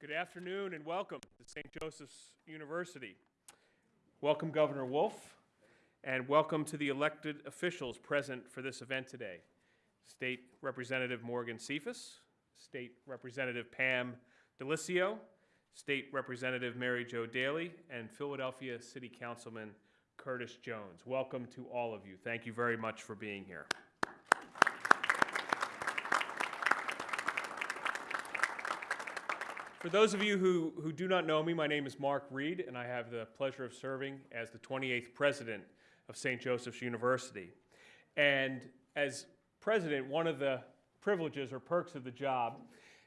Good afternoon and welcome to St. Joseph's University. Welcome Governor Wolf and welcome to the elected officials present for this event today. State Representative Morgan Cephas, State Representative Pam DeLissio, State Representative Mary Jo Daley, and Philadelphia City Councilman Curtis Jones. Welcome to all of you. Thank you very much for being here. For those of you who, who do not know me, my name is Mark Reed, and I have the pleasure of serving as the 28th president of St. Joseph's University. And as president, one of the privileges or perks of the job,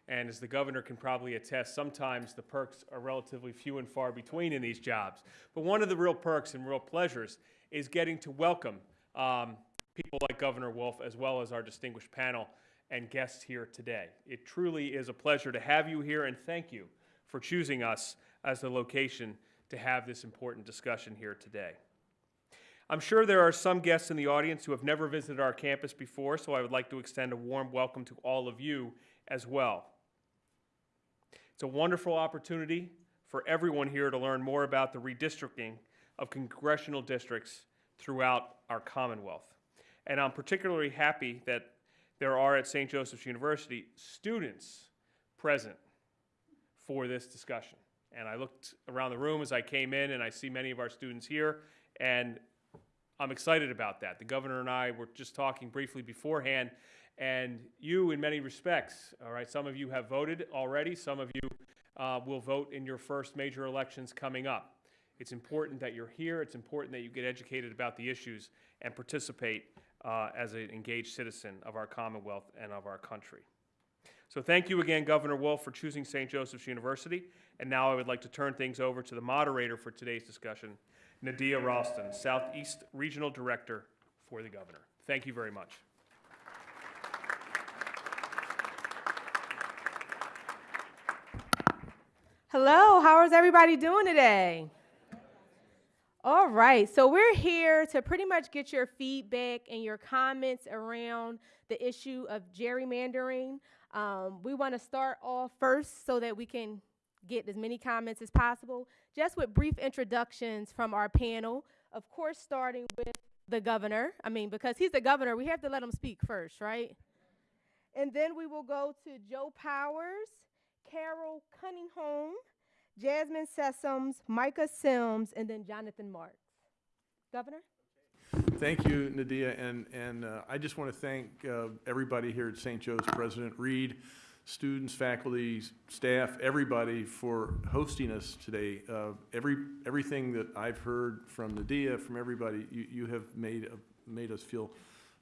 and as the governor can probably attest, sometimes the perks are relatively few and far between in these jobs. But one of the real perks and real pleasures is getting to welcome um, people like Governor Wolf as well as our distinguished panel and guests here today. It truly is a pleasure to have you here, and thank you for choosing us as the location to have this important discussion here today. I'm sure there are some guests in the audience who have never visited our campus before, so I would like to extend a warm welcome to all of you as well. It's a wonderful opportunity for everyone here to learn more about the redistricting of congressional districts throughout our Commonwealth. And I'm particularly happy that there are at St. Joseph's University students present for this discussion. And I looked around the room as I came in and I see many of our students here and I'm excited about that. The governor and I were just talking briefly beforehand and you in many respects, all right, some of you have voted already, some of you uh, will vote in your first major elections coming up. It's important that you're here, it's important that you get educated about the issues and participate uh, as an engaged citizen of our Commonwealth and of our country. So thank you again, Governor Wolf, for choosing St. Joseph's University. And now I would like to turn things over to the moderator for today's discussion, Nadia Ralston, Southeast Regional Director for the Governor. Thank you very much. Hello, how is everybody doing today? All right, so we're here to pretty much get your feedback and your comments around the issue of gerrymandering. Um, we want to start off first so that we can get as many comments as possible, just with brief introductions from our panel. Of course, starting with the governor. I mean, because he's the governor, we have to let him speak first, right? And then we will go to Joe Powers, Carol Kuniholm, Jasmine Sessoms, Micah Sims, and then Jonathan Marks. Governor? Thank you, Nadia, and, and uh, I just want to thank uh, everybody here at St. Joe's, President Reed, students, faculty, staff, everybody for hosting us today. Uh, every, everything that I've heard from Nadia, from everybody, you, you have made, uh, made us feel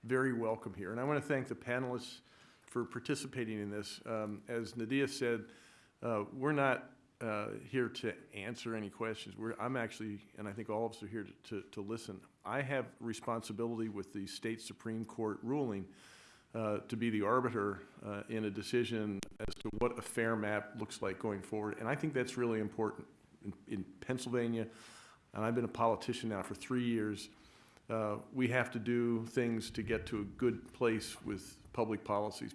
very welcome here. And I want to thank the panelists for participating in this. Um, as Nadia said, uh, we're not uh, here to answer any questions. We're, I'm actually, and I think all of us are here to, to, to listen. I have responsibility with the state Supreme Court ruling uh, to be the arbiter uh, in a decision as to what a fair map looks like going forward. And I think that's really important. In, in Pennsylvania, and I've been a politician now for three years, uh, we have to do things to get to a good place with public policies.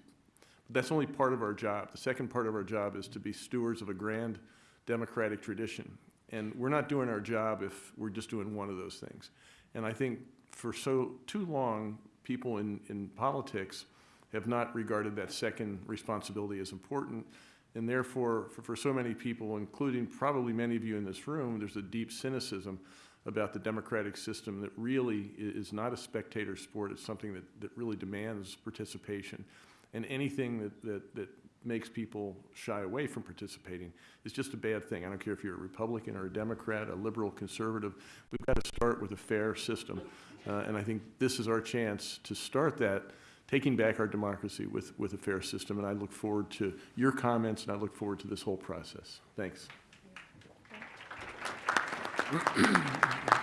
But that's only part of our job. The second part of our job is to be stewards of a grand democratic tradition. And we're not doing our job if we're just doing one of those things. And I think for so too long, people in, in politics have not regarded that second responsibility as important. And therefore, for, for so many people, including probably many of you in this room, there's a deep cynicism about the democratic system that really is not a spectator sport. It's something that, that really demands participation. And anything that, that, that makes people shy away from participating is just a bad thing. I don't care if you're a Republican or a Democrat, a liberal, conservative. We've got to start with a fair system. Uh, and I think this is our chance to start that, taking back our democracy with, with a fair system. And I look forward to your comments and I look forward to this whole process. Thanks.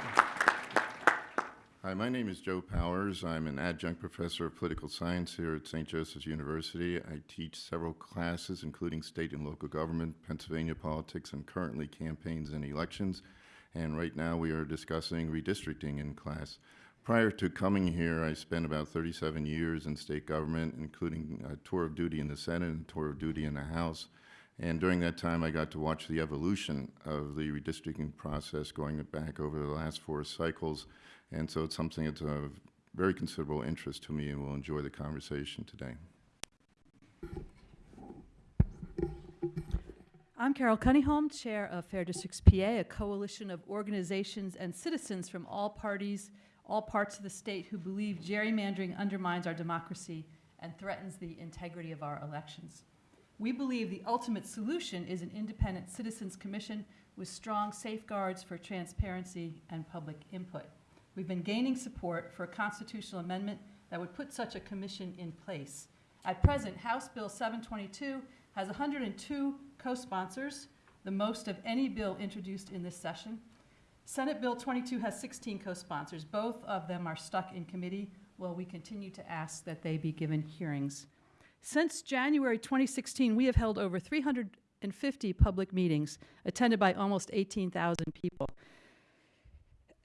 Hi, my name is Joe Powers. I'm an adjunct professor of political science here at St. Joseph's University. I teach several classes, including state and local government, Pennsylvania politics, and currently campaigns and elections. And right now we are discussing redistricting in class. Prior to coming here, I spent about 37 years in state government, including a tour of duty in the Senate and a tour of duty in the House. And during that time, I got to watch the evolution of the redistricting process going back over the last four cycles. And so it's something that's of very considerable interest to me and will enjoy the conversation today. I'm Carol Kuniholm, Chair of Fair Districts PA, a coalition of organizations and citizens from all parties, all parts of the state who believe gerrymandering undermines our democracy and threatens the integrity of our elections. We believe the ultimate solution is an independent citizens commission with strong safeguards for transparency and public input. We've been gaining support for a constitutional amendment that would put such a commission in place. At present, House Bill 722 has 102 co-sponsors, the most of any bill introduced in this session. Senate Bill 22 has 16 co-sponsors. Both of them are stuck in committee while we continue to ask that they be given hearings. Since January 2016, we have held over 350 public meetings attended by almost 18,000 people.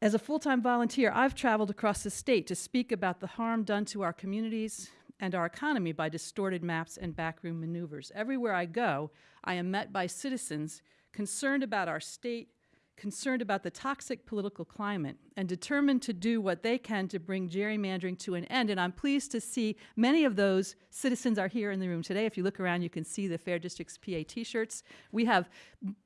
As a full-time volunteer, I've traveled across the state to speak about the harm done to our communities and our economy by distorted maps and backroom maneuvers. Everywhere I go, I am met by citizens concerned about our state, concerned about the toxic political climate, and determined to do what they can to bring gerrymandering to an end. And I'm pleased to see many of those citizens are here in the room today. If you look around, you can see the Fair Districts PA t-shirts. We have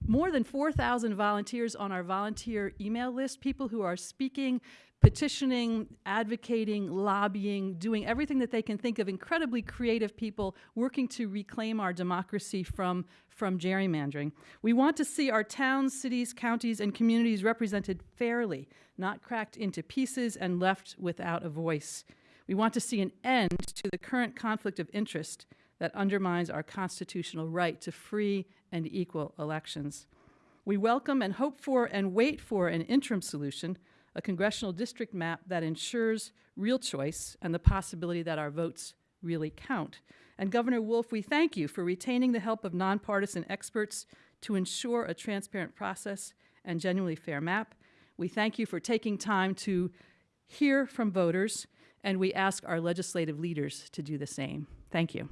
more than 4,000 volunteers on our volunteer email list, people who are speaking, petitioning, advocating, lobbying, doing everything that they can think of, incredibly creative people working to reclaim our democracy from, from gerrymandering. We want to see our towns, cities, counties, and communities represented fairly, not cracked into pieces and left without a voice. We want to see an end to the current conflict of interest that undermines our constitutional right to free and equal elections. We welcome and hope for and wait for an interim solution, a congressional district map that ensures real choice and the possibility that our votes really count. And Governor Wolf, we thank you for retaining the help of nonpartisan experts to ensure a transparent process and genuinely fair map. We thank you for taking time to hear from voters, and we ask our legislative leaders to do the same. Thank you.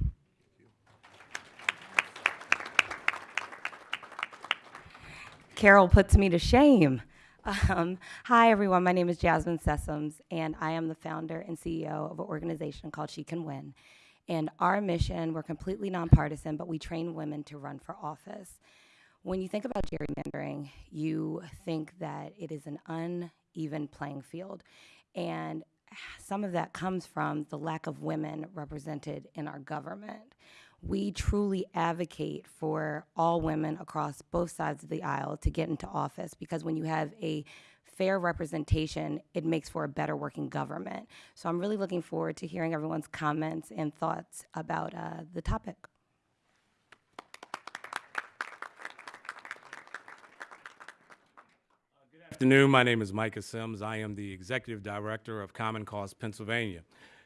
Carol puts me to shame. Um, hi, everyone. My name is Jasmine Sessoms, and I am the founder and CEO of an organization called She Can Win. And our mission, we're completely nonpartisan, but we train women to run for office. When you think about gerrymandering, you think that it is an uneven playing field. And some of that comes from the lack of women represented in our government. We truly advocate for all women across both sides of the aisle to get into office because when you have a fair representation, it makes for a better working government. So I'm really looking forward to hearing everyone's comments and thoughts about uh, the topic. Good afternoon. My name is Micah Sims. I am the executive director of Common Cause Pennsylvania.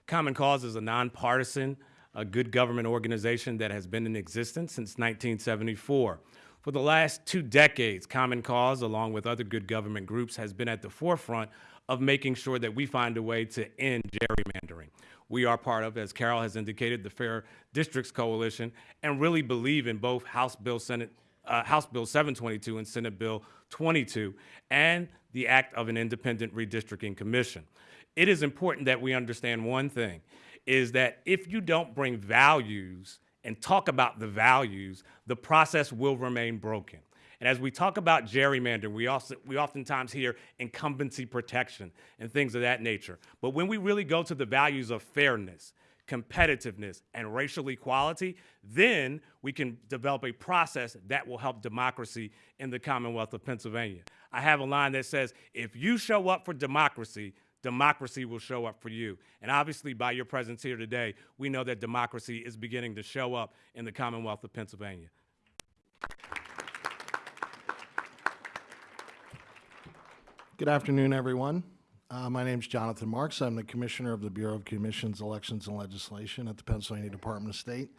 Common Cause is a nonpartisan, a good government organization that has been in existence since 1974. For the last two decades, Common Cause, along with other good government groups, has been at the forefront of making sure that we find a way to end gerrymandering. We are part of, as Carol has indicated, the Fair Districts Coalition, and really believe in both House Bill Senate uh, House Bill 722 and Senate Bill 22, and the act of an independent redistricting commission. It is important that we understand one thing, is that if you don't bring values and talk about the values, the process will remain broken. And as we talk about gerrymandering, we also we oftentimes hear incumbency protection and things of that nature. But when we really go to the values of fairness, competitiveness, and racial equality, then we can develop a process that will help democracy in the Commonwealth of Pennsylvania. I have a line that says, if you show up for democracy, democracy will show up for you. And obviously, by your presence here today, we know that democracy is beginning to show up in the Commonwealth of Pennsylvania. Good afternoon, everyone. Uh, my name is Jonathan Marks. I'm the Commissioner of the Bureau of Commissions, Elections, and Legislation at the Pennsylvania Department of State.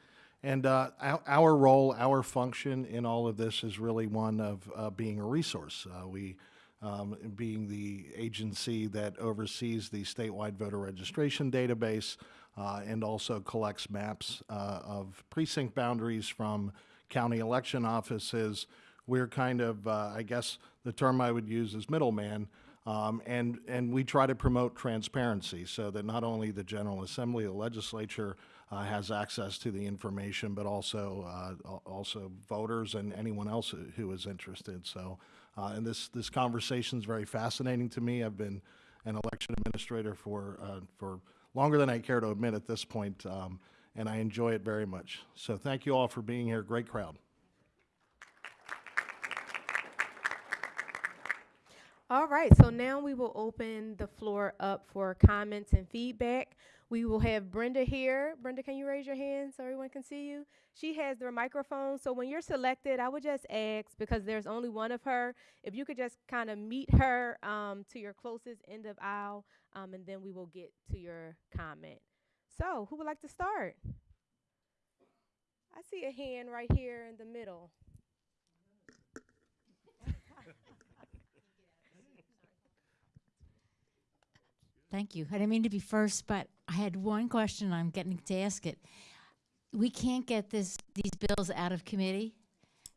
And uh, our, our role, our function in all of this is really one of uh, being a resource. Uh, we, um, being the agency that oversees the statewide voter registration database uh, and also collects maps uh, of precinct boundaries from county election offices. we're kind of, uh, I guess, the term I would use is middleman. Um, and, and we try to promote transparency so that not only the General Assembly, the legislature, uh, has access to the information, but also, uh, also voters and anyone else who- is interested. So, uh, and this, this conversation is very fascinating to me. I've been an election administrator for, uh, for longer than I care to admit at this point, um, and I enjoy it very much. So thank you all for being here. Great crowd. All right, so now we will open the floor up for comments and feedback. We will have Brenda here. Brenda, can you raise your hand so everyone can see you? She has the microphone, so when you're selected, I would just ask, because there's only one of her, if you could just kind of meet her um, to your closest end of aisle, um, and then we will get to your comment. So, who would like to start? I see a hand right here in the middle. Thank you. I didn't mean to be first, but I had one question. And I'm getting to ask it. We can't get this these bills out of committee.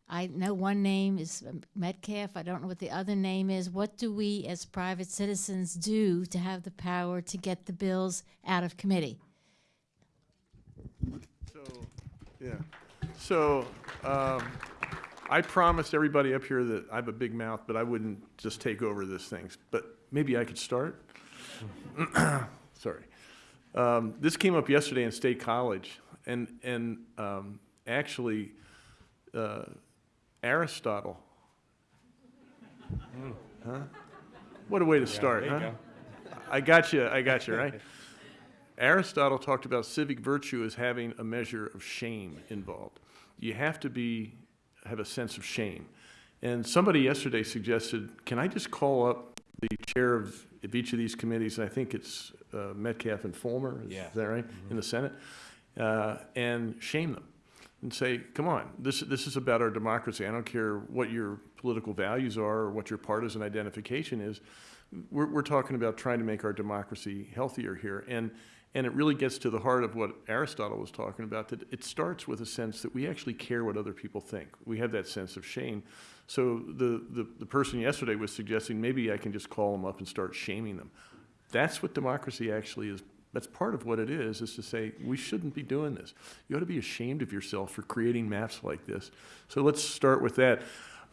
I know one name is Metcalfe. I don't know what the other name is. What do we, as private citizens, do to have the power to get the bills out of committee? So, yeah. So, um, I promised everybody up here that I have a big mouth, but I wouldn't just take over this thing. But maybe I could start? Sorry. Um, this came up yesterday in State College, and, and, um, actually, uh, Aristotle. Huh? What a way to start, huh? I got you, I got you, right? Aristotle talked about civic virtue as having a measure of shame involved. You have to be, have a sense of shame. And somebody yesterday suggested, can I just call up the chair of, of each of these committees? I think it's uh, Metcalfe and Folmer, is Yeah. is that right, in the Senate? Uh, And shame them and say, come on, this, this is about our democracy. I don't care what your political values are or what your partisan identification is. We're, we're talking about trying to make our democracy healthier here. And, and it really gets to the heart of what Aristotle was talking about, that it starts with a sense that we actually care what other people think. We have that sense of shame. So the, the, the person yesterday was suggesting maybe I can just call them up and start shaming them. That's what democracy actually is. That's part of what it is, is to say, we shouldn't be doing this. You ought to be ashamed of yourself for creating maps like this. So let's start with that.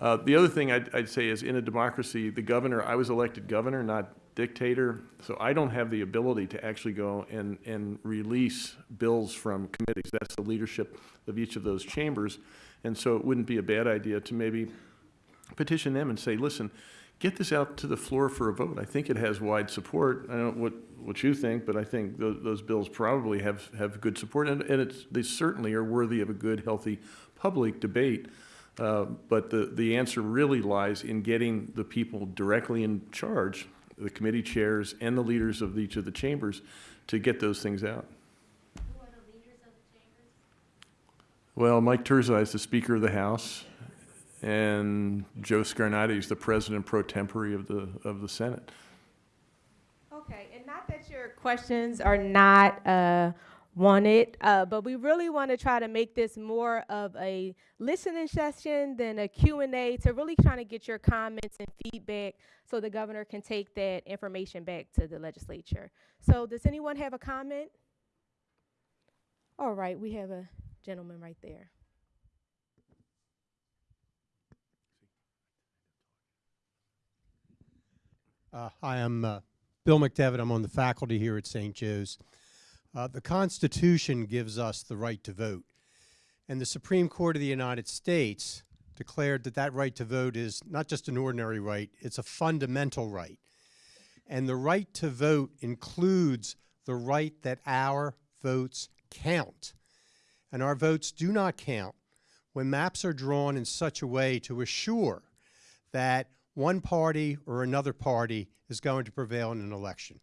Uh, the other thing I'd, I'd say is in a democracy, the governor, I was elected governor, not dictator, so I don't have the ability to actually go and, and release bills from committees. That's the leadership of each of those chambers. And so it wouldn't be a bad idea to maybe petition them and say, listen, get this out to the floor for a vote. I think it has wide support. I don't know what, what you think, but I think those, those bills probably have, have good support, and, and it's, they certainly are worthy of a good, healthy public debate. Uh, but the, the answer really lies in getting the people directly in charge, the committee chairs and the leaders of each of the chambers, to get those things out. Well, Mike Turzai is the Speaker of the House, and Joe Scarnati is the President pro tempore of the, of the Senate. Okay, and not that your questions are not uh, wanted, uh, but we really want to try to make this more of a listening session than a Q&A to really trying to get your comments and feedback so the governor can take that information back to the legislature. So does anyone have a comment? All right, we have a gentleman right there. Uh, Hi, I'm uh, Bill McDevitt. I'm on the faculty here at St. Joe's. Uh, The Constitution gives us the right to vote, and the Supreme Court of the United States declared that that right to vote is not just an ordinary right, it's a fundamental right. And the right to vote includes the right that our votes count. And our votes do not count when maps are drawn in such a way to assure that one party or another party is going to prevail in an election.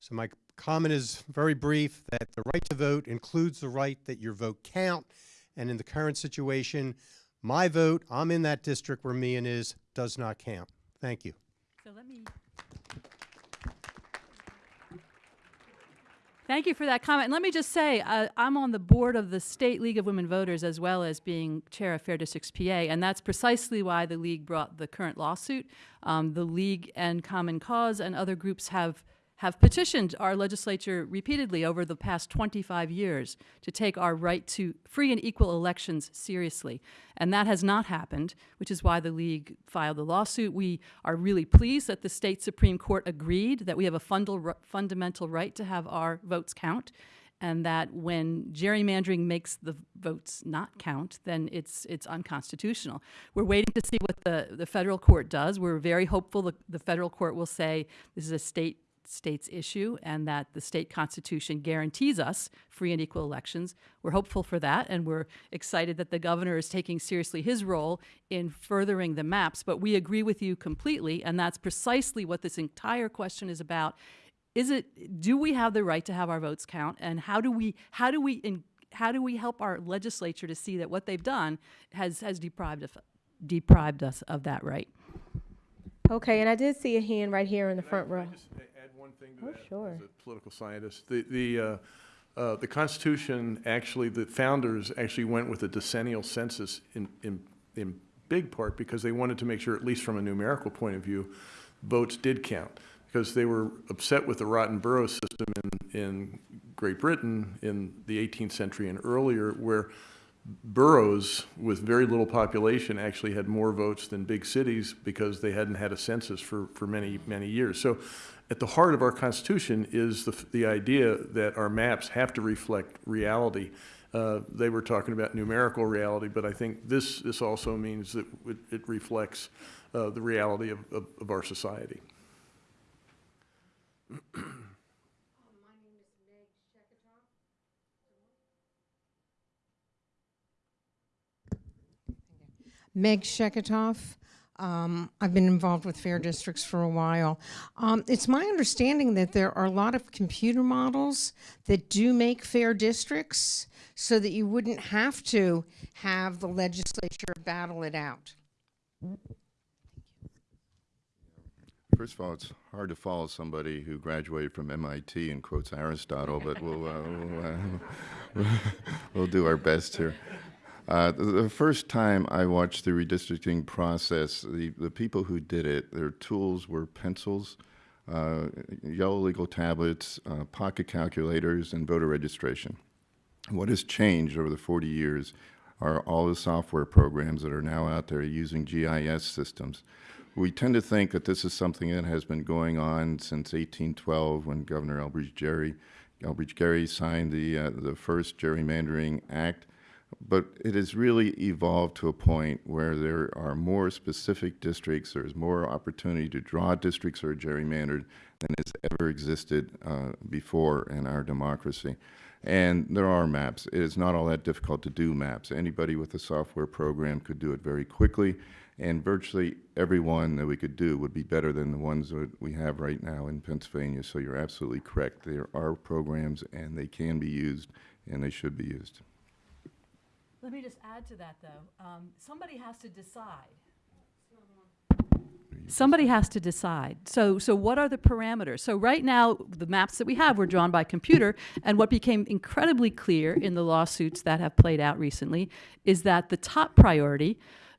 So my comment is very brief, that the right to vote includes the right that your vote count, and in the current situation, my vote, I'm in that district where Meehan is, does not count. Thank you. So let me, Thank you for that comment. And let me just say, uh, I'm on the board of the State League of Women Voters as well as being chair of Fair Districts PA, and that's precisely why the league brought the current lawsuit. Um, the league and Common Cause and other groups have have petitioned our legislature repeatedly over the past 25 years to take our right to free and equal elections seriously. And that has not happened, which is why the League filed the lawsuit. We are really pleased that the state Supreme Court agreed that we have a fundal, fundamental right to have our votes count. And that when gerrymandering makes the votes not count, then it's it's unconstitutional. We're waiting to see what the, the federal court does. We're very hopeful the, the federal court will say this is a state state's issue and that the state constitution guarantees us free and equal elections. We're hopeful for that and we're excited that the governor is taking seriously his role in furthering the maps. But we agree with you completely and that's precisely what this entire question is about. Is it, do we have the right to have our votes count and how do we, how do we, in, how do we help our legislature to see that what they've done has, has deprived, of, deprived us of that right? Okay, and I did see a hand right here in the front Can I row. One thing to Oh, that? sure. As a political scientist, the, the, uh, uh, the Constitution, actually, the founders actually went with a decennial census in, in, in big part because they wanted to make sure, at least from a numerical point of view, votes did count. Because they were upset with the rotten borough system in, in Great Britain in the 18th century and earlier, where boroughs with very little population actually had more votes than big cities because they hadn't had a census for, for many, many years. So at the heart of our Constitution is the, the idea that our maps have to reflect reality. Uh, they were talking about numerical reality, but I think this, this also means that it, it reflects uh, the reality of, of, of our society. Meg Sheketoff. Um, I've been involved with fair districts for a while. Um, it's my understanding that there are a lot of computer models that do make fair districts so that you wouldn't have to have the legislature battle it out. First of all, it's hard to follow somebody who graduated from MIT and quotes Aristotle, but we'll, uh, we'll, uh, we'll do our best here. Uh, the, first time I watched the redistricting process, the, the people who did it, their tools were pencils, uh, yellow legal tablets, uh, pocket calculators, and voter registration. What has changed over the 40 years are all the software programs that are now out there using GIS systems. We tend to think that this is something that has been going on since 1812 when Governor Elbridge Gerry, Elbridge signed the, uh, the first Gerrymandering Act. But it has really evolved to a point where there are more specific districts, there's more opportunity to draw districts are gerrymandered than has ever existed uh, before in our democracy. And there are maps. It is not all that difficult to do maps. Anybody with a software program could do it very quickly, and virtually every one that we could do would be better than the ones that we have right now in Pennsylvania. So you're absolutely correct. There are programs, and they can be used, and they should be used. Let me just add to that, though. Um, somebody has to decide. Somebody has to decide. So, so what are the parameters? So right now, the maps that we have were drawn by computer, and what became incredibly clear in the lawsuits that have played out recently is that the top priority,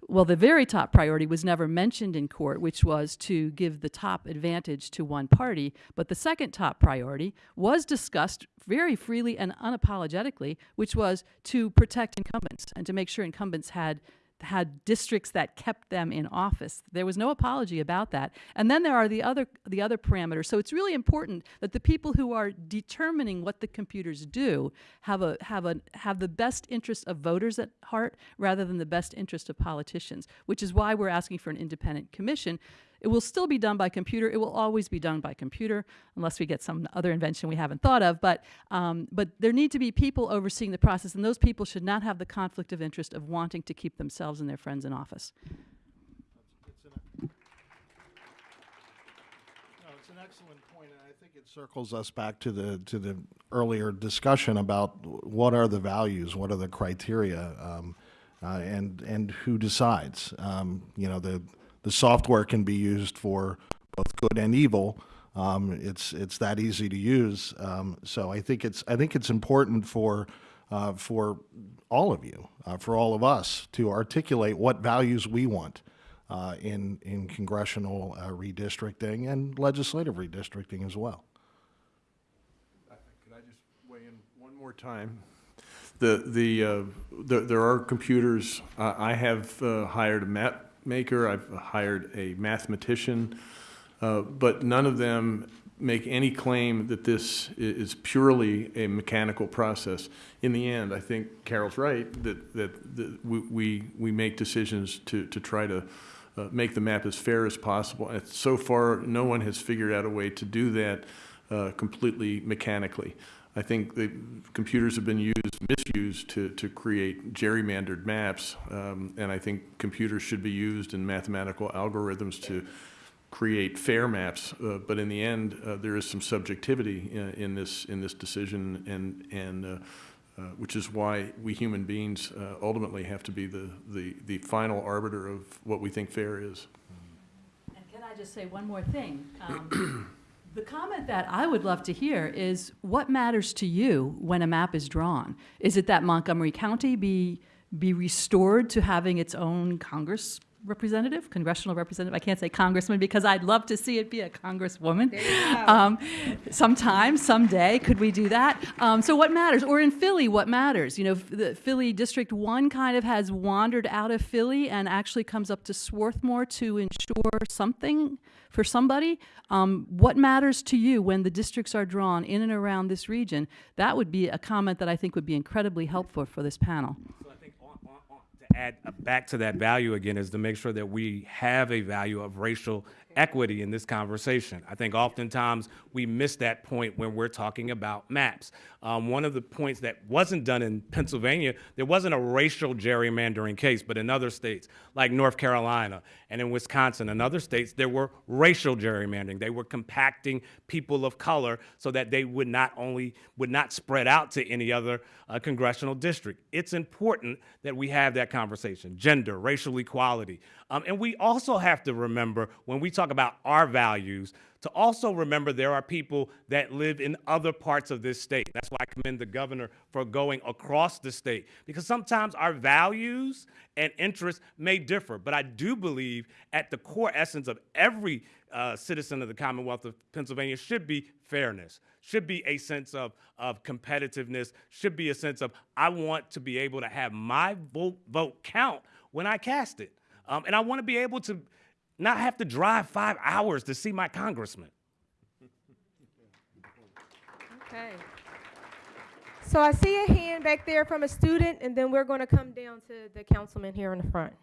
well, the very top priority was never mentioned in court, which was to give the top advantage to one party. But the second top priority was discussed very freely and unapologetically, which was to protect incumbents and to make sure incumbents had had districts that kept them in office. There was no apology about that. And then there are the other the other parameters. So it's really important that the people who are determining what the computers do have a have a have the best interest of voters at heart rather than the best interest of politicians, which is why we're asking for an independent commission. It will still be done by computer. It will always be done by computer, unless we get some other invention we haven't thought of. But um, but there need to be people overseeing the process, and those people should not have the conflict of interest of wanting to keep themselves and their friends in office. It's an excellent point, and I think it circles us back to the, to the earlier discussion about what are the values, what are the criteria, um, uh, and, and who decides. Um, you know, the, the software can be used for both good and evil, Um, it's it's that easy to use. Um, so I think it's I think it's important for uh, for all of you, uh, for all of us, to articulate what values we want uh, in in congressional uh, redistricting and legislative redistricting as well. Could I just weigh in one more time? The, the, uh, there there are computers, uh, I have hired a map maker, I've hired a mathematician, uh, but none of them make any claim that this is purely a mechanical process. In the end, I think Carol's right, that, that, that we, we, make decisions to, to try to uh, make the map as fair as possible. And so far, no one has figured out a way to do that uh, completely mechanically. I think the computers have been used, misused to, to create gerrymandered maps, um, and I think computers should be used in mathematical algorithms to create fair maps. Uh, but in the end, uh, there is some subjectivity in, in this in this decision, and and uh, uh, which is why we human beings uh, ultimately have to be the, the the final arbiter of what we think fair is. And can I just say one more thing? Um, The comment that I would love to hear is, what matters to you when a map is drawn? Is it that Montgomery County be, be restored to having its own Congress representative, congressional representative? I can't say congressman because I'd love to see it be a congresswoman. Um, Sometime, someday, could we do that? Um, So what matters? Or in Philly, what matters? You know, the Philly District One kind of has wandered out of Philly and actually comes up to Swarthmore to ensure something for somebody. Um, What matters to you when the districts are drawn in and around this region? That would be a comment that I think would be incredibly helpful for this panel. So I think on, on, on, to add uh, back to that value again is to make sure that we have a value of racial equity in this conversation. I think oftentimes we miss that point when we're talking about maps. Um, one of the points that wasn't done in Pennsylvania, there wasn't a racial gerrymandering case, but in other states like North Carolina and in Wisconsin and other states, there were racial gerrymandering. They were compacting people of color so that they would not only would not spread out to any other uh, congressional district. It's important that we have that conversation: gender, racial equality, um, and we also have to remember when we talk about our values to also remember there are people that live in other parts of this state. That's why I commend the governor for going across the state because sometimes our values and interests may differ. But I do believe at the core essence of every uh, citizen of the Commonwealth of Pennsylvania should be fairness, should be a sense of, of competitiveness, should be a sense of I want to be able to have my vote, vote count when I cast it. Um, and I want to be able to not have to drive five hours to see my congressman. Okay. So I see a hand back there from a student, and then we're going to come down to the councilman here in the front.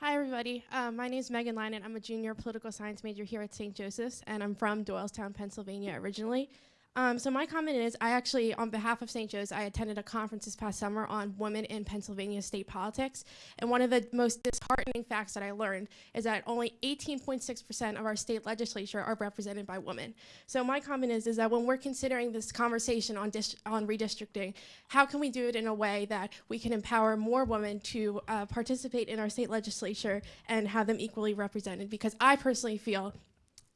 Hi, everybody. Um, my name is Megan Linen. I'm a junior political science major here at St. Joseph's, and I'm from Doylestown, Pennsylvania originally. Um, so my comment is, I actually, on behalf of St. Joe's, I attended a conference this past summer on women in Pennsylvania state politics, and one of the most disheartening facts that I learned is that only 18.6% of our state legislature are represented by women. So my comment is, is that when we're considering this conversation on on redistricting, how can we do it in a way that we can empower more women to uh, participate in our state legislature and have them equally represented? Because I personally feel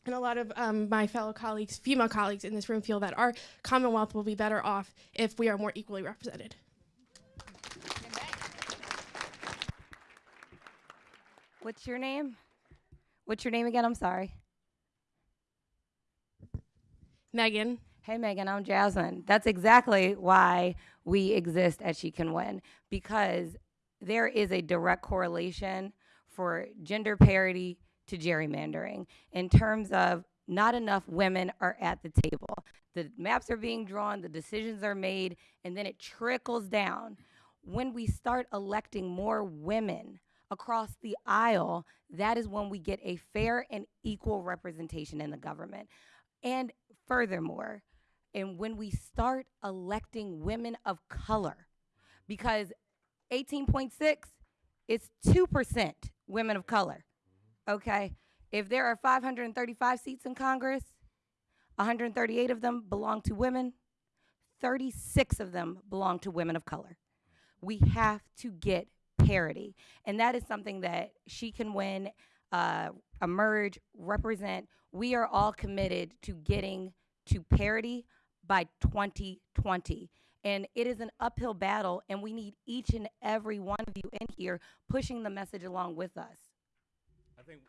and a lot of um, my fellow colleagues, female colleagues in this room, feel that our Commonwealth will be better off if we are more equally represented. What's your name? What's your name again? I'm sorry. Megan. Hey, Megan, I'm Jasmine. That's exactly why we exist at She Can Win, because there is a direct correlation for gender parity to gerrymandering in terms of not enough women are at the table. The maps are being drawn, the decisions are made, and then it trickles down. When we start electing more women across the aisle, that is when we get a fair and equal representation in the government. And furthermore, and when we start electing women of color, because 18.6 is 2% women of color. Okay? If there are 535 seats in Congress, 138 of them belong to women, 36 of them belong to women of color. We have to get parity. And that is something that She Can Win uh, emerge, represent, we are all committed to getting to parity by 2020. And it is an uphill battle, and we need each and every one of you in here pushing the message along with us. I think,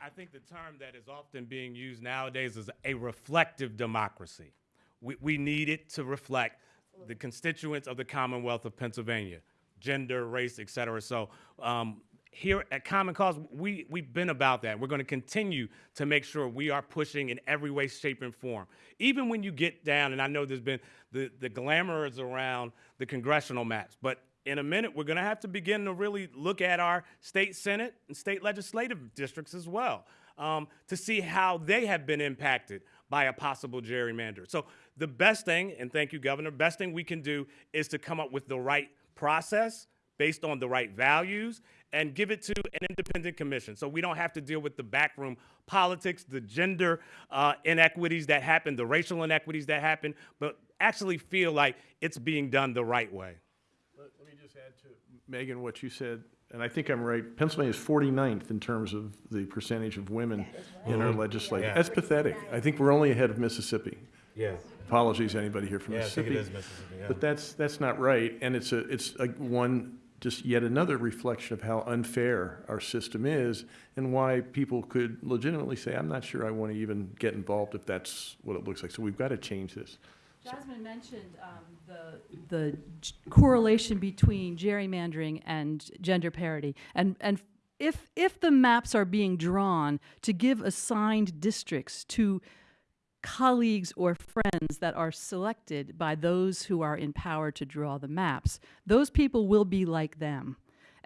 I think the term that is often being used nowadays is a reflective democracy. We, we need it to reflect the constituents of the Commonwealth of Pennsylvania, gender, race, et cetera. So um, here at Common Cause, we, we've been about that. We're going to continue to make sure we are pushing in every way, shape, and form. Even when you get down, and I know there's been the, the glamour is around the congressional maps, but in a minute, we're going to have to begin to really look at our state senate and state legislative districts as well um, to see how they have been impacted by a possible gerrymander. So the best thing, and thank you, Governor, best thing we can do is to come up with the right process based on the right values and give it to an independent commission so we don't have to deal with the backroom politics, the gender uh, inequities that happen, the racial inequities that happen, but actually feel like it's being done the right way. Let let me just add to, Megan, what you said, and I think I'm right. Pennsylvania is 49th in terms of the percentage of women in our legislature. Yeah. That's pathetic. I think we're only ahead of Mississippi. Yeah. Apologies, anybody here from Yeah, I think Mississippi. it is Mississippi, yeah. But that's, that's not right, and it's a, it's a one, just yet another reflection of how unfair our system is, and why people could legitimately say, I'm not sure I want to even get involved if that's what it looks like. So we've got to change this. Jasmine mentioned um, the, the correlation between gerrymandering and gender parity. And, and if, if the maps are being drawn to give assigned districts to colleagues or friends that are selected by those who are in power to draw the maps, those people will be like them.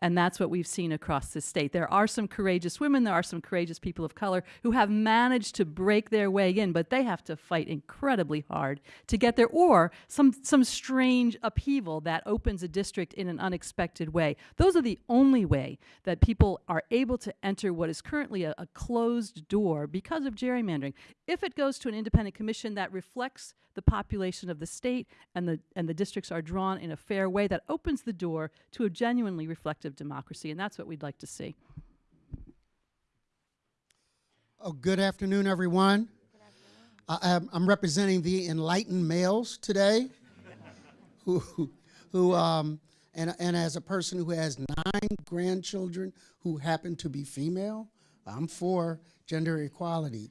And that's what we've seen across the state. There are some courageous women, there are some courageous people of color who have managed to break their way in, but they have to fight incredibly hard to get there, or some, some strange upheaval that opens a district in an unexpected way. Those are the only way that people are able to enter what is currently a, a closed door because of gerrymandering. If it goes to an independent commission that reflects the population of the state and the, and the districts are drawn in a fair way, that opens the door to a genuinely reflective democracy, and that's what we'd like to see. Oh, good afternoon, everyone. I, I'm, I'm representing the enlightened males today, who, who, who um, and, and as a person who has nine grandchildren who happen to be female, I'm for gender equality.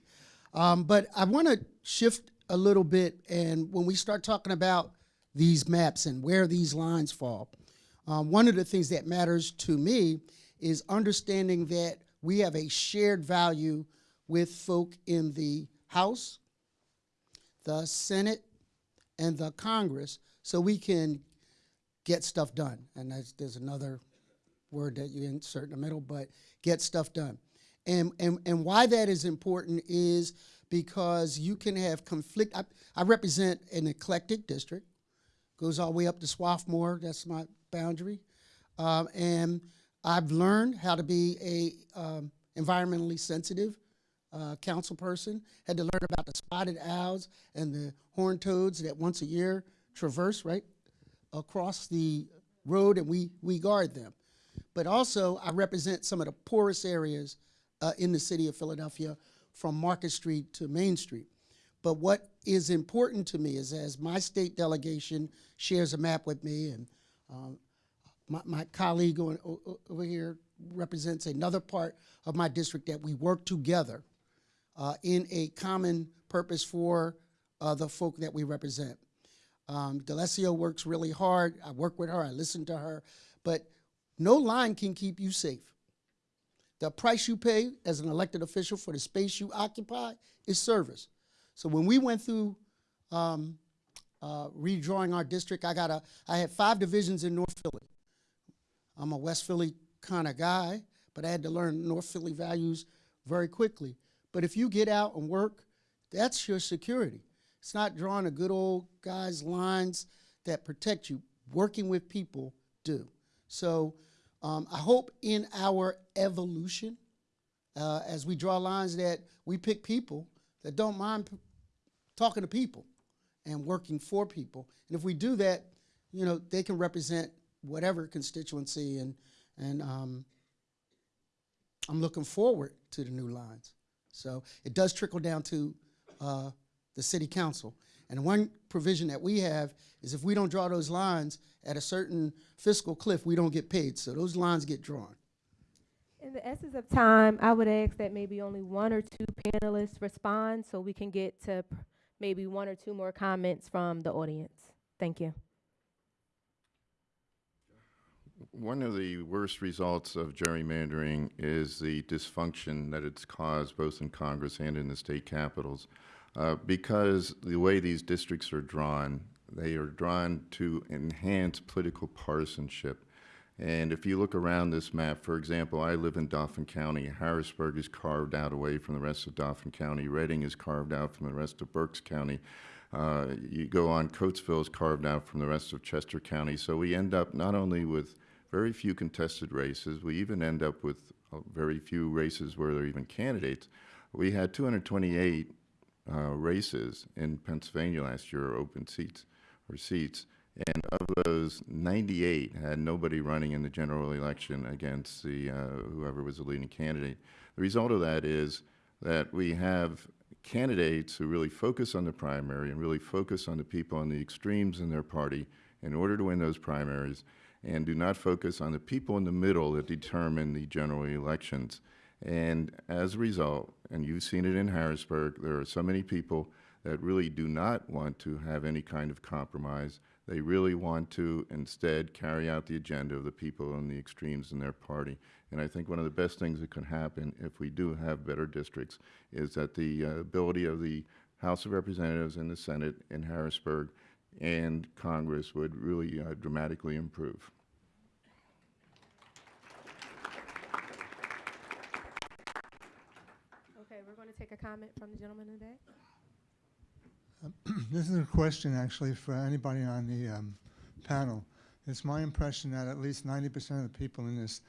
Um, but I want to shift a little bit, and when we start talking about these maps and where these lines fall, um, one of the things that matters to me is understanding that we have a shared value with folk in the House, the Senate, and the Congress, so we can get stuff done. And there's, another word that you insert in the middle, but get stuff done. And, and, and why that is important is because you can have conflict. I, I represent an eclectic district, goes all the way up to Swarthmore, that's my boundary. Um, and I've learned how to be a um, environmentally sensitive uh, council person, had to learn about the spotted owls and the horned toads that once a year traverse right across the road and we, we guard them. But also, I represent some of the poorest areas uh, in the city of Philadelphia from Market Street to Main Street. But what is important to me is as my state delegation shares a map with me and um, my, my colleague on, over here represents another part of my district that we work together uh, in a common purpose for uh, the folk that we represent. Um, DeLissio works really hard. I work with her. I listen to her. But no line can keep you safe. The price you pay as an elected official for the space you occupy is service. So when we went through um, uh, redrawing our district, I got a. I had five divisions in North Philly. I'm a West Philly kind of guy, but I had to learn North Philly values very quickly. But if you get out and work, that's your security. It's not drawing a good old guy's lines that protect you. Working with people do. So um, I hope in our evolution, uh, as we draw lines, that we pick people that don't mind talking to people and working for people. And if we do that, you know, they can represent whatever constituency, and and um, I'm looking forward to the new lines. So it does trickle down to uh, the city council. And one provision that we have is if we don't draw those lines at a certain fiscal cliff, we don't get paid. So those lines get drawn. In the essence of time, I would ask that maybe only one or two panelists respond so we can get to maybe one or two more comments from the audience. Thank you. One of the worst results of gerrymandering is the dysfunction that it's caused both in Congress and in the state capitals. Uh, because the way these districts are drawn, they are drawn to enhance political partisanship. And if you look around this map, for example, I live in Dauphin County. Harrisburg is carved out away from the rest of Dauphin County. Reading is carved out from the rest of Berks County. Uh, you go on, Coatesville is carved out from the rest of Chester County. So we end up not only with very few contested races, we even end up with uh, very few races where there are even candidates. We had 228 uh, races in Pennsylvania last year, open seats or seats, and of those, 98 had nobody running in the general election against the uh, whoever was the leading candidate. The result of that is that we have candidates who really focus on the primary and really focus on the people on the extremes in their party in order to win those primaries and do not focus on the people in the middle that determine the general elections. And as a result, and you've seen it in Harrisburg, there are so many people that really do not want to have any kind of compromise. They really want to instead carry out the agenda of the people on the extremes in their party. And I think one of the best things that can happen if we do have better districts is that the uh, ability of the House of Representatives and the Senate in Harrisburg and Congress would really uh, dramatically improve. Okay, we're going to take a comment from the gentleman in the back. This is a question actually for anybody on the um, panel. It's my impression that at least 90% of the people in this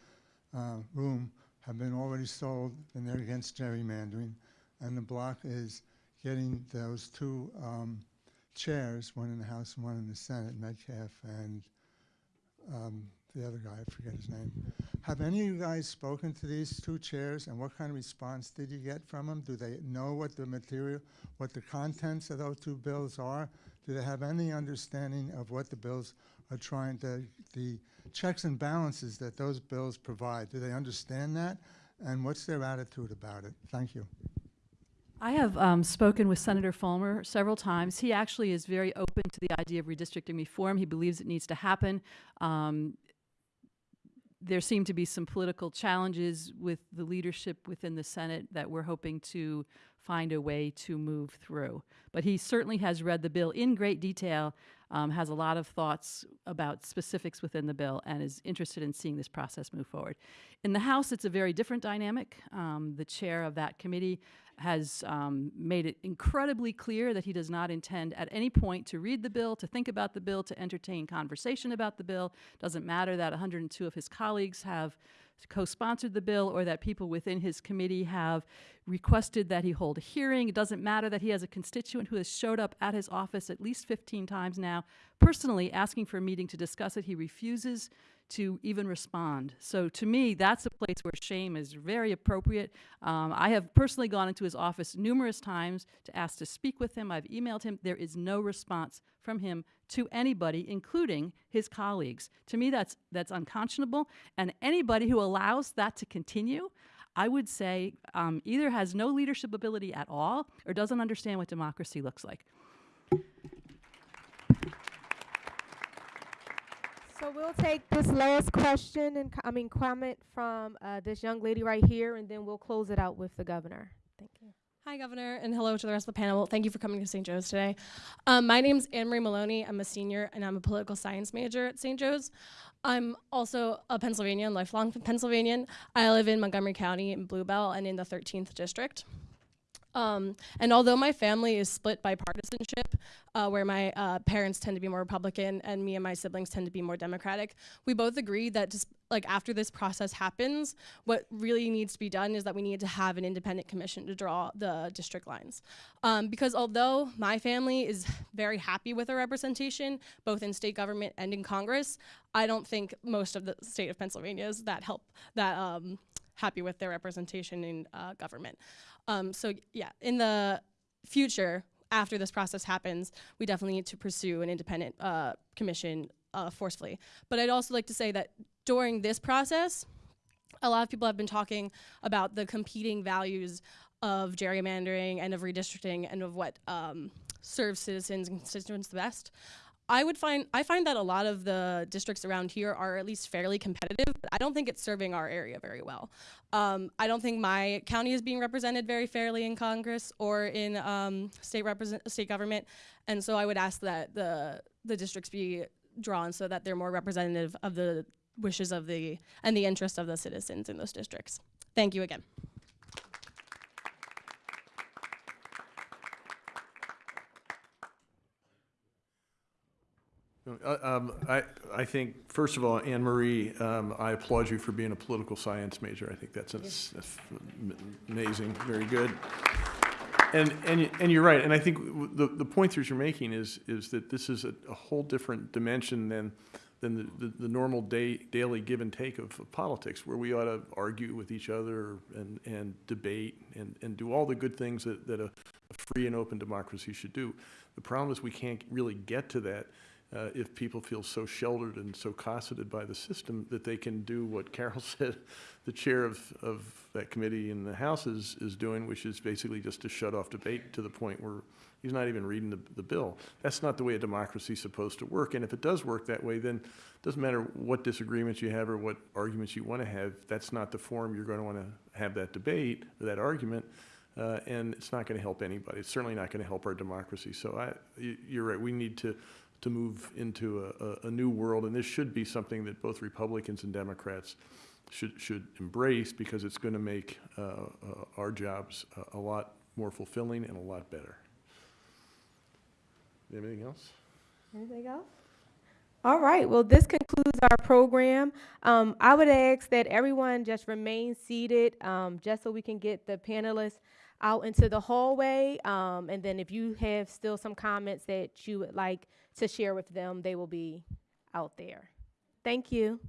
uh, room have been already sold and they're against gerrymandering. And the block is getting those two um, chairs, one in the House and one in the Senate, Metcalfe and um, the other guy, I forget his name. Have any of you guys spoken to these two chairs and what kind of response did you get from them? Do they know what the material, what the contents of those two bills are? Do they have any understanding of what the bills are trying to, the checks and balances that those bills provide? Do they understand that? And what's their attitude about it? Thank you. I have um, spoken with Senator Folmer several times. He actually is very open to the idea of redistricting reform. He believes it needs to happen. Um, there seem to be some political challenges with the leadership within the Senate that we're hoping to find a way to move through. But he certainly has read the bill in great detail, um, has a lot of thoughts about specifics within the bill, and is interested in seeing this process move forward. In the House, it's a very different dynamic. Um, the chair of that committee has um, made it incredibly clear that he does not intend at any point to read the bill, to think about the bill, to entertain conversation about the bill. Doesn't matter that 102 of his colleagues have co-sponsored the bill or that people within his committee have requested that he hold a hearing. It doesn't matter that he has a constituent who has showed up at his office at least 15 times now, personally asking for a meeting to discuss it. He refuses to even respond. So to me, that's a place where shame is very appropriate. Um, I have personally gone into his office numerous times to ask to speak with him. I've emailed him. There is no response from him to anybody, including his colleagues. To me, that's that's unconscionable. And anybody who allows that to continue, I would say um, either has no leadership ability at all or doesn't understand what democracy looks like. So we'll take this last question and, I mean, comment from uh, this young lady right here, and then we'll close it out with the governor. Thank you. Hi, Governor, and hello to the rest of the panel. Thank you for coming to St. Joe's today. Um, my is Anne Marie Maloney. I'm a senior, and I'm a political science major at St. Joe's. I'm also a Pennsylvanian, lifelong Pennsylvanian. I live in Montgomery County in Bluebell and in the 13th District. Um, and although my family is split by partisanship, uh, where my uh, parents tend to be more Republican and me and my siblings tend to be more Democratic, we both agree that just like after this process happens, what really needs to be done is that we need to have an independent commission to draw the district lines. Um, because although my family is very happy with our representation, both in state government and in Congress, I don't think most of the state of Pennsylvania is that help that um, happy with their representation in uh, government. Um, so yeah, in the future, after this process happens, we definitely need to pursue an independent uh, commission uh, forcefully. But I'd also like to say that during this process, a lot of people have been talking about the competing values of gerrymandering and of redistricting and of what um, serves citizens and constituents the best. I would find I find that a lot of the districts around here are at least fairly competitive, but I don't think it's serving our area very well. Um, I don't think my county is being represented very fairly in Congress or in um, state represent state government, and so I would ask that the the districts be drawn so that they're more representative of the wishes of the and the interests of the citizens in those districts. Thank you again. Uh, um, I, I think, first of all, Anne Marie, um, I applaud you for being a political science major. I think that's amazing, very good. And, and, and you're right, and I think the, the point that you're making is, is that this is a, a whole different dimension than, than the, the, the normal day, daily give and take of, of politics, where we ought to argue with each other and, and debate and, and do all the good things that, that a, a free and open democracy should do. The problem is we can't really get to that uh, if people feel so sheltered and so cosseted by the system that they can do what Carol said the chair of, of that committee in the House is, is doing, which is basically just to shut off debate to the point where he's not even reading the, the bill. That's not the way a democracy is supposed to work. And if it does work that way, then it doesn't matter what disagreements you have or what arguments you want to have, that's not the forum you're going to want to have that debate or that argument. Uh, and it's not going to help anybody. It's certainly not going to help our democracy. So I, you're right. We need to to move into a, a, a new world, and this should be something that both Republicans and Democrats should should embrace because it's going to make uh, uh, our jobs a, a lot more fulfilling and a lot better. Anything else? Anything else? All right, well, this concludes our program. Um, I would ask that everyone just remain seated, um, just so we can get the panelists out into the hallway. Um, and then if you have still some comments that you would like to share with them, they will be out there. Thank you.